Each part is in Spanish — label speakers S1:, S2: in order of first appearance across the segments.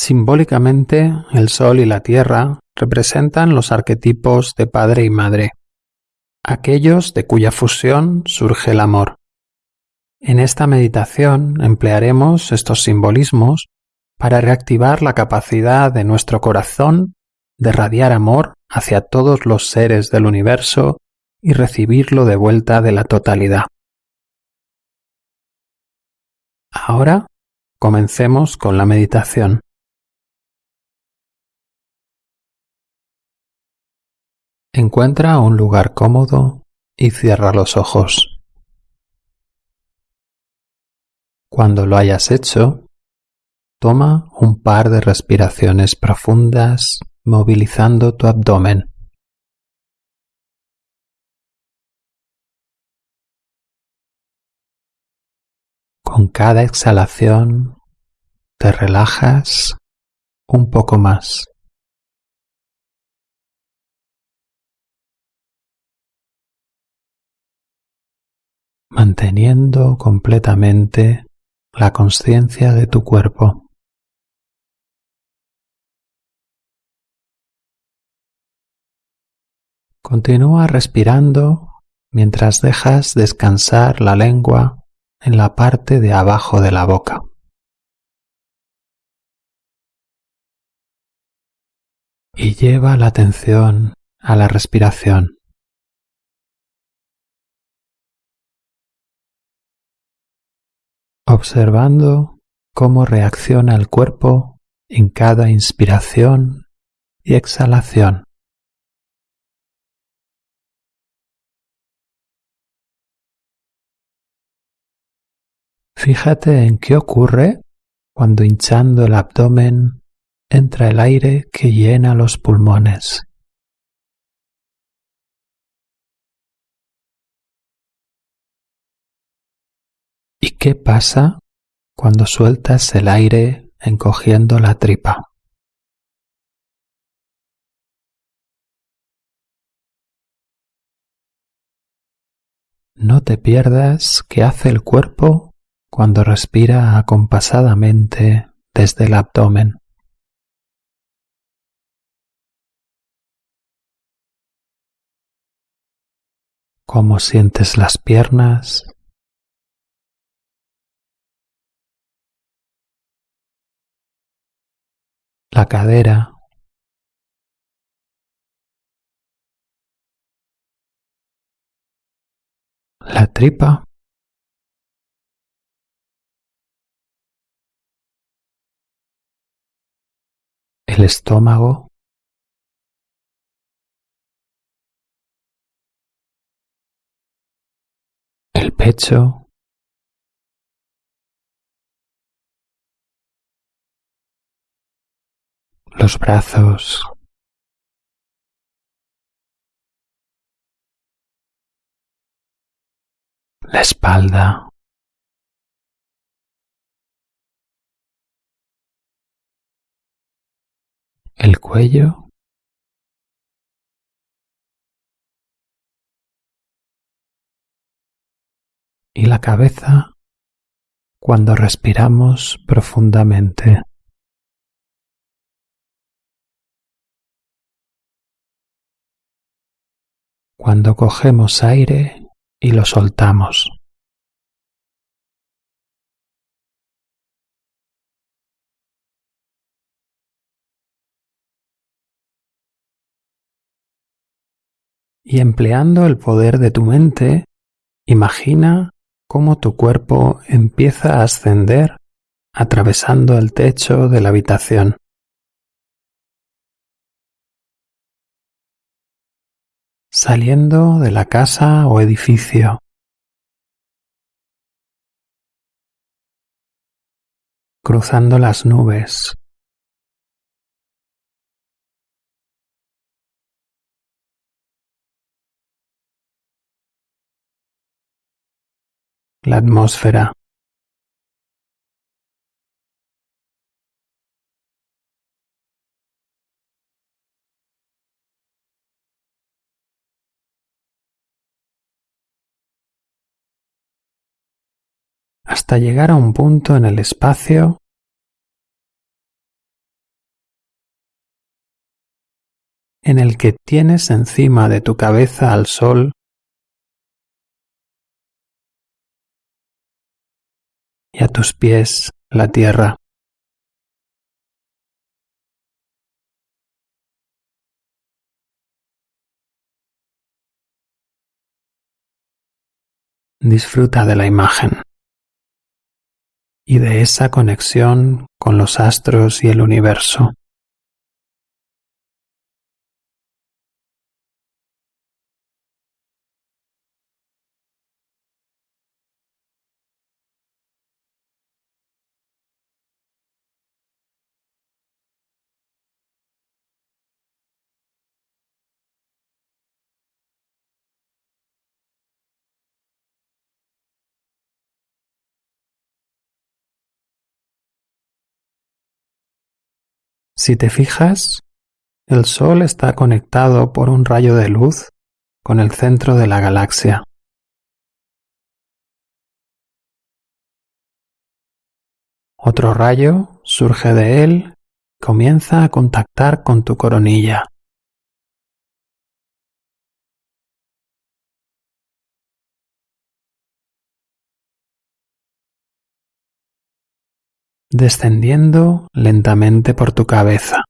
S1: Simbólicamente, el Sol y la Tierra representan los arquetipos de padre y madre, aquellos de cuya fusión surge el amor. En esta meditación emplearemos estos simbolismos para reactivar la capacidad de nuestro corazón de radiar amor hacia todos los seres del universo y recibirlo de vuelta de la totalidad. Ahora comencemos con la meditación. Encuentra un lugar cómodo y cierra los ojos. Cuando lo hayas hecho, toma un par de respiraciones profundas movilizando tu abdomen. Con cada exhalación te relajas un poco más. Manteniendo completamente la conciencia de tu cuerpo. Continúa respirando mientras dejas descansar la lengua en la parte de abajo de la boca. Y lleva la atención a la respiración. Observando cómo reacciona el cuerpo en cada inspiración y exhalación. Fíjate en qué ocurre cuando hinchando el abdomen entra el aire que llena los pulmones. ¿Y qué pasa cuando sueltas el aire encogiendo la tripa? No te pierdas qué hace el cuerpo cuando respira acompasadamente desde el abdomen. Cómo sientes las piernas, la cadera, la tripa, el estómago, el pecho, los brazos, la espalda, el cuello, y la cabeza cuando respiramos profundamente. Cuando cogemos aire y lo soltamos. Y empleando el poder de tu mente, imagina cómo tu cuerpo empieza a ascender atravesando el techo de la habitación. Saliendo de la casa o edificio. cruzando las nubes. La atmósfera. hasta llegar a un punto en el espacio en el que tienes encima de tu cabeza al sol y a tus pies la tierra. Disfruta de la imagen y de esa conexión con los astros y el universo. Si te fijas, el Sol está conectado por un rayo de luz con el centro de la galaxia. Otro rayo surge de él y comienza a contactar con tu coronilla. Descendiendo lentamente por tu cabeza.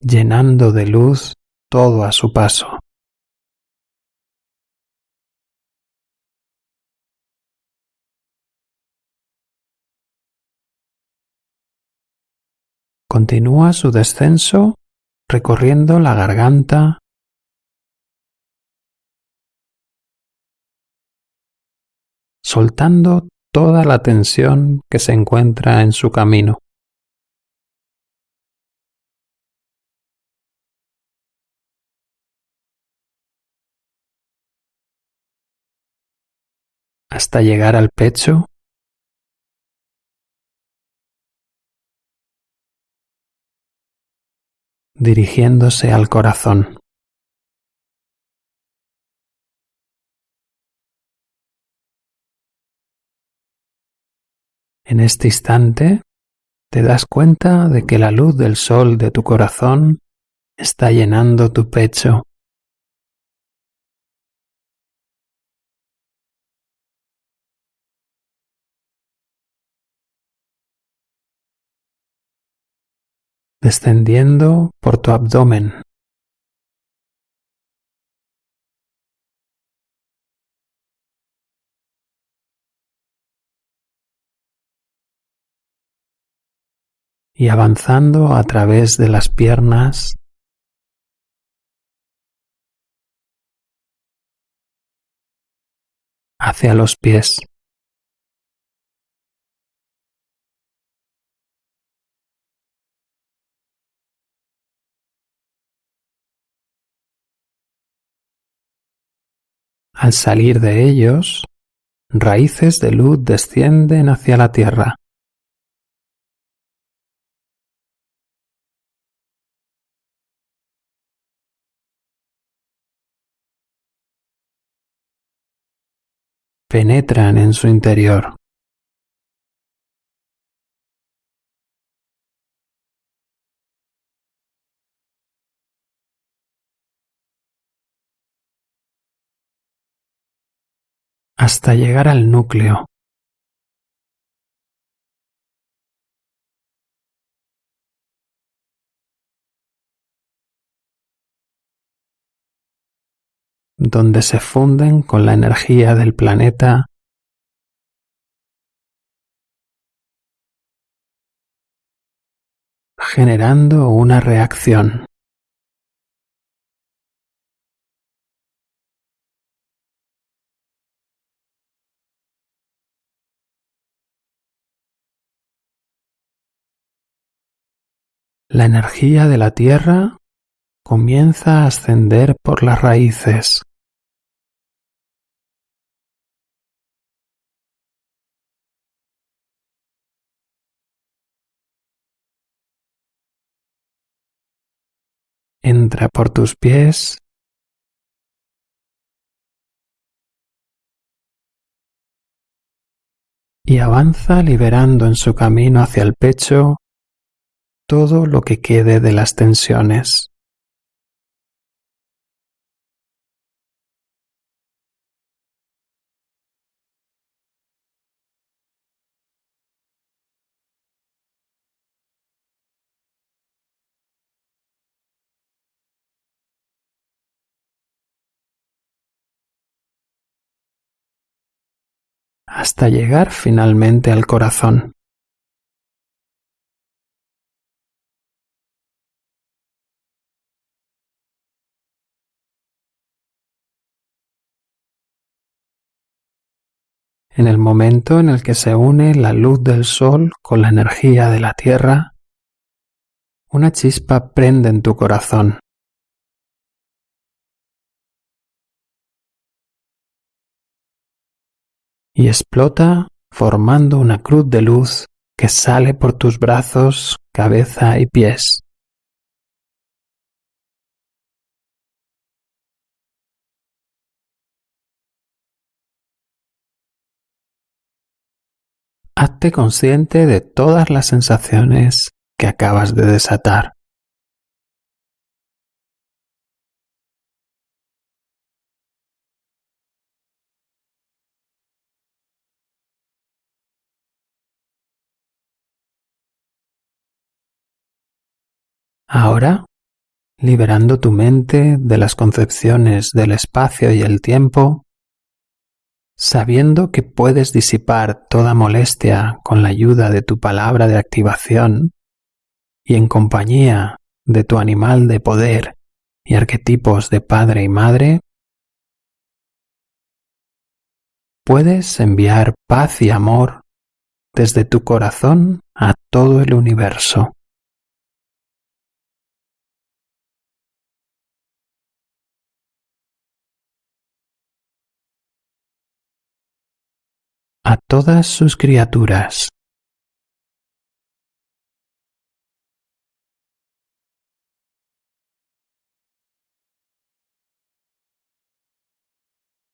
S1: llenando de luz todo a su paso. Continúa su descenso recorriendo la garganta, soltando toda la tensión que se encuentra en su camino. hasta llegar al pecho dirigiéndose al corazón. En este instante te das cuenta de que la luz del sol de tu corazón está llenando tu pecho. descendiendo por tu abdomen. Y avanzando a través de las piernas hacia los pies. Al salir de ellos, raíces de luz descienden hacia la tierra. Penetran en su interior. hasta llegar al núcleo. Donde se funden con la energía del planeta generando una reacción. La energía de la Tierra comienza a ascender por las raíces. Entra por tus pies y avanza liberando en su camino hacia el pecho todo lo que quede de las tensiones. Hasta llegar finalmente al corazón. En el momento en el que se une la luz del sol con la energía de la tierra, una chispa prende en tu corazón. Y explota formando una cruz de luz que sale por tus brazos, cabeza y pies. Hazte consciente de todas las sensaciones que acabas de desatar. Ahora, liberando tu mente de las concepciones del espacio y el tiempo, sabiendo que puedes disipar toda molestia con la ayuda de tu palabra de activación y en compañía de tu animal de poder y arquetipos de padre y madre, puedes enviar paz y amor desde tu corazón a todo el universo. A todas sus criaturas.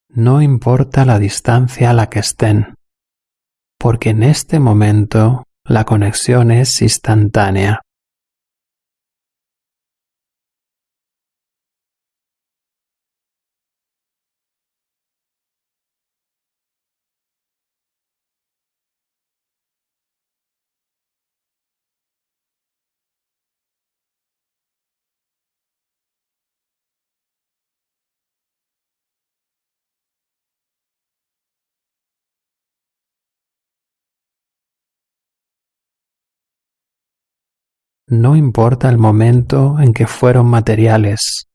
S1: No importa la distancia a la que estén, porque en este momento la conexión es instantánea. No importa el momento en que fueron materiales,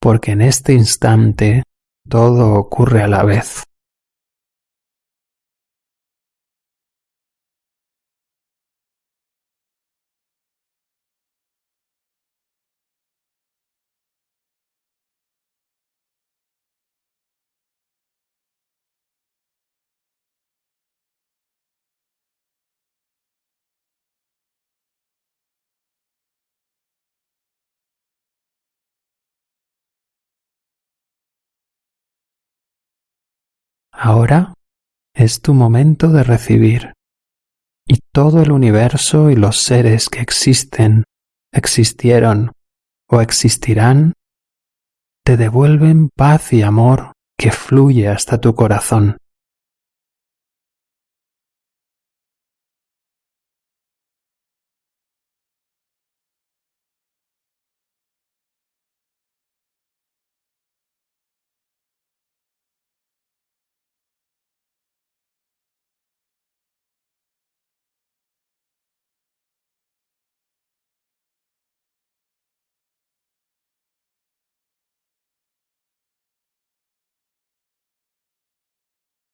S1: porque en este instante todo ocurre a la vez. Ahora es tu momento de recibir y todo el universo y los seres que existen, existieron o existirán te devuelven paz y amor que fluye hasta tu corazón.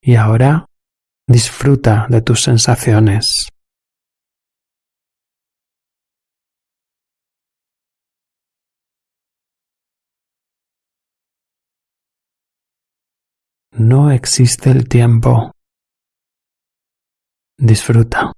S1: Y ahora disfruta de tus sensaciones. No existe el tiempo. Disfruta.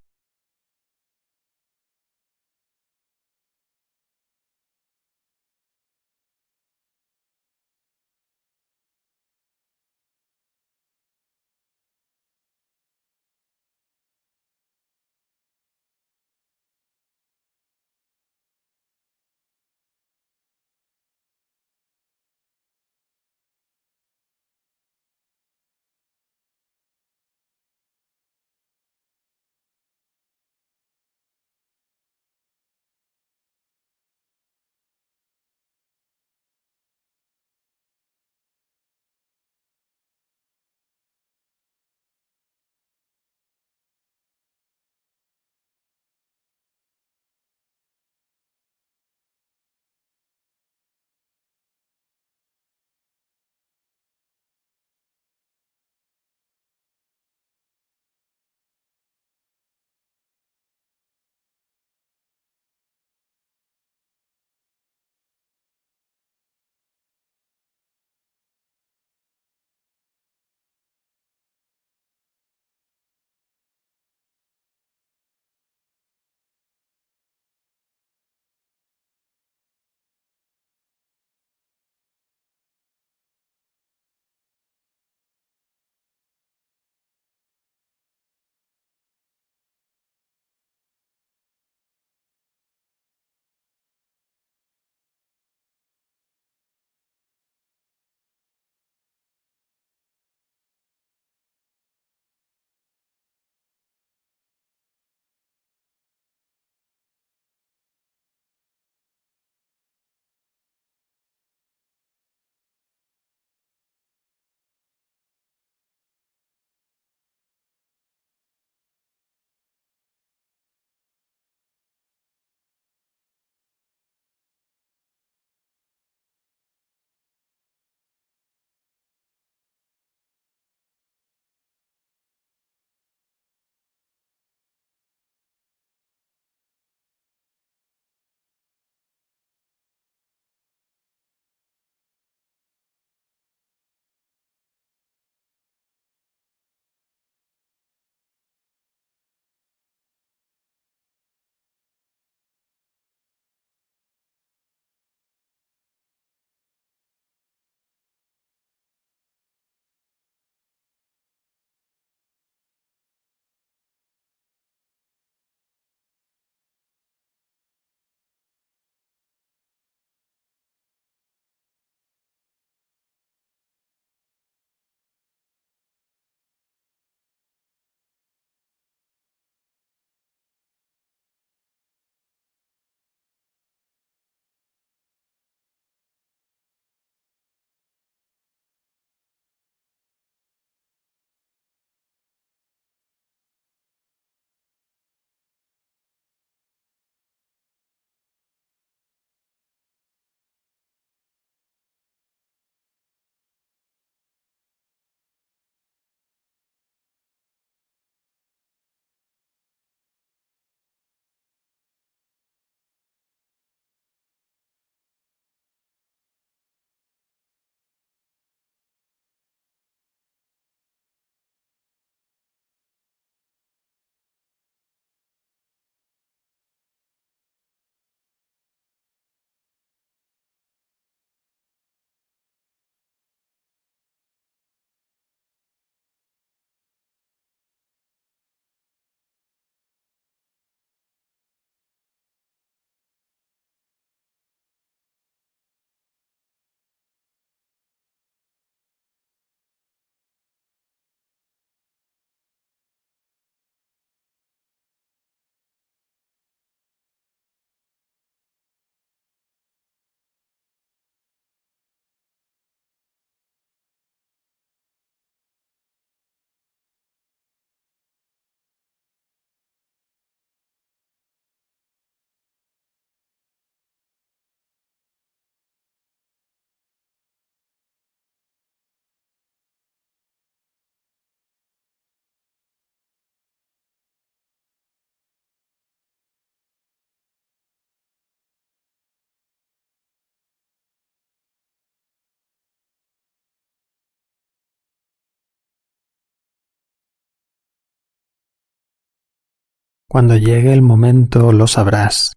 S1: Cuando llegue el momento lo sabrás.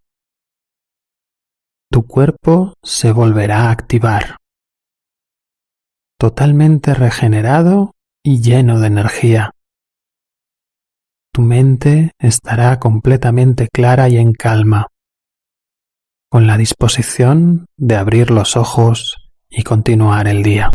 S1: Tu cuerpo se volverá a activar, totalmente regenerado y lleno de energía. Tu mente estará completamente clara y en calma, con la disposición de abrir los ojos y continuar el día.